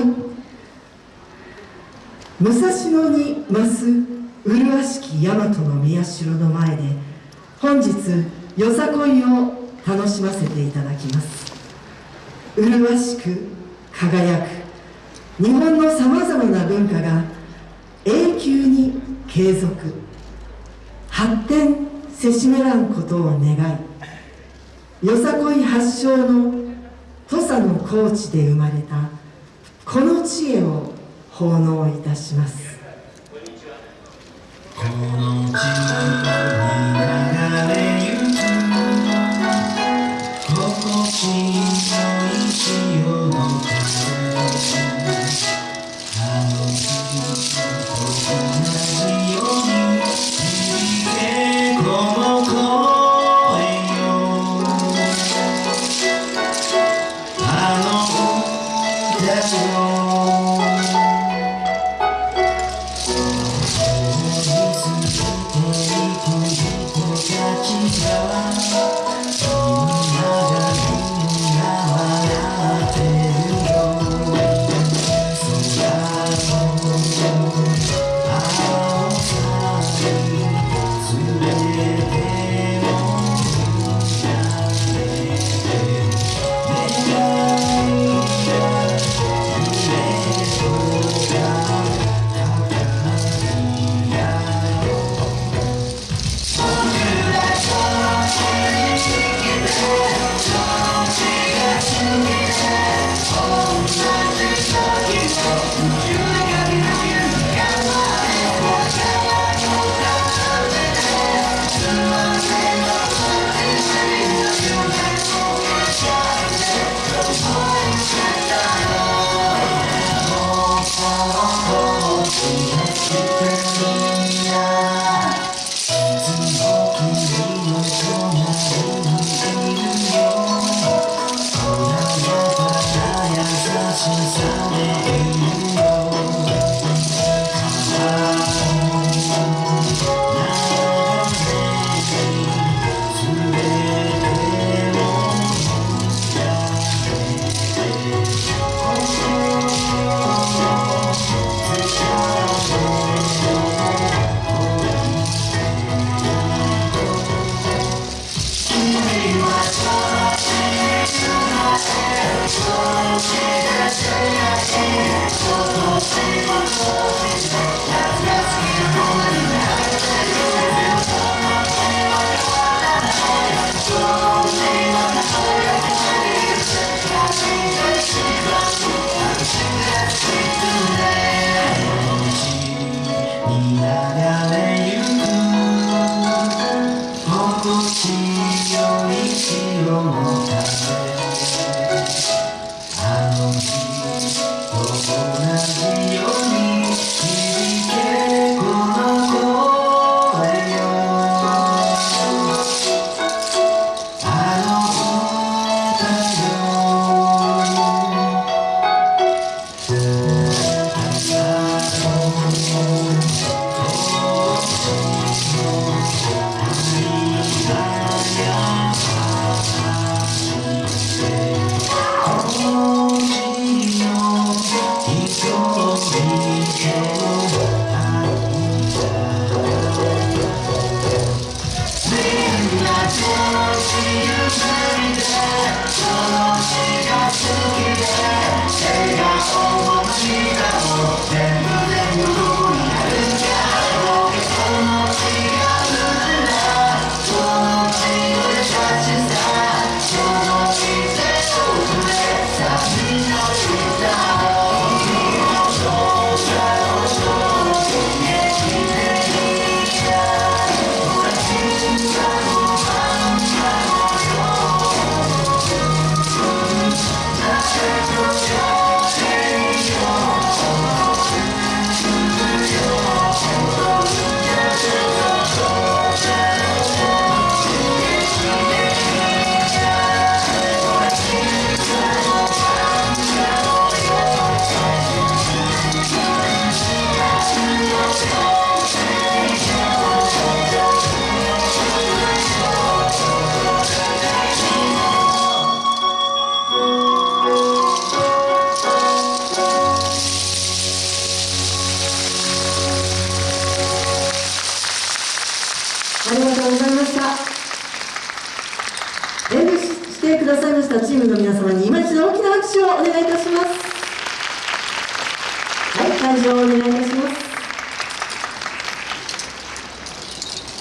い。武蔵野に増す麗しき大和の宮城の前で本日よさこいを楽しませていただきます。麗しく輝く日本のさまざまな文化が永久に継続。発展せしめらんことを願いよさこい発祥の土佐の高地で生まれたこの知恵を奉納いたします。この地にの Música share. したチームの皆様に今一度大きな拍手をお願いいたします。はい会場をお願いいたします。